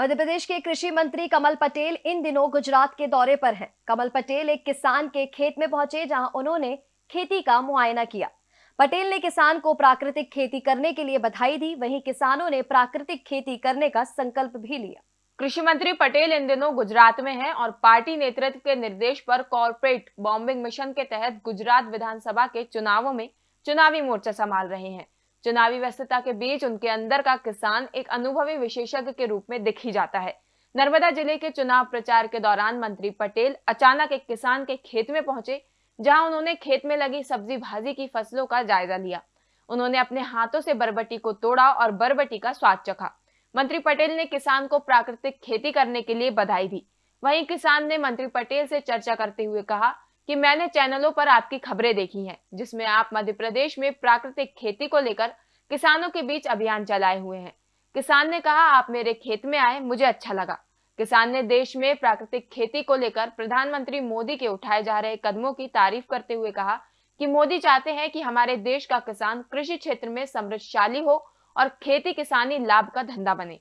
मध्य प्रदेश के कृषि मंत्री कमल पटेल इन दिनों गुजरात के दौरे पर हैं। कमल पटेल एक किसान के खेत में पहुँचे, जहाँ उन्होंने खेती का मुआयना किया। पटेल ने किसान को प्राकृतिक खेती करने के लिए बधाई दी। वहीं किसानों ने प्राकृतिक खेती करने का संकल्प भी लिया। कृषि मंत्री पटेल इन दिनों गुजरात में हैं और पार्टी नेतृत्व के निर्देश पर कॉरपोरेट बॉम्बिंग मिशन के तहत गुजरात विधानसभा के चुनावों में चुनावी मोर्चा संभाल रहे हैं। चुनावी व्यस्तता के बीच उनके अंदर का किसान एक अनुभवी विशेषज्ञ के रूप में दिख जाता है। नर्मदा ज़िले के चुनाव प्रचार के दौरान मंत्री पटेल अचानक एक किसान के खेत में पहुँचे, जहाँ उन्होंने खेत में लगी सब्ज़ी भाजी की फ़सलों का जायजा लिया। उन्होंने अपने हाथों से बरबटी को तोड़ा और बरबटी का स्वाद चखा। मंत्री पटेल ने किसान को प्राकृतिक खेती करने के लिए बधाई दी। वहीं किसान ने मंत्री पटेल से चर्चा करते हुए कहा कि मैंने चैनलों पर आपकी खबरें देखी हैं, जिसमें आप मध्य प्रदेश में प्राकृतिक खेती को लेकर किसानों के बीच अभियान चलाए हुए हैं। किसान ने कहा, आप मेरे खेत में आए, मुझे अच्छा लगा। किसान ने देश में प्राकृतिक खेती को लेकर प्रधानमंत्री मोदी के उठाए जा रहे कदमों की तारीफ़ करते हुए कहा कि मोदी चाहते हैं कि हमारे देश का किसान कृषि क्षेत्र में समृद्धशाली हो और खेती किसानी लाभ का धंधा बने।